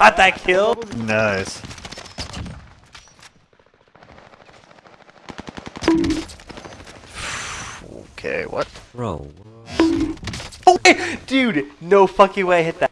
got that kill. Nice. Okay, what? Bro. Oh, dude, no fucking way I hit that.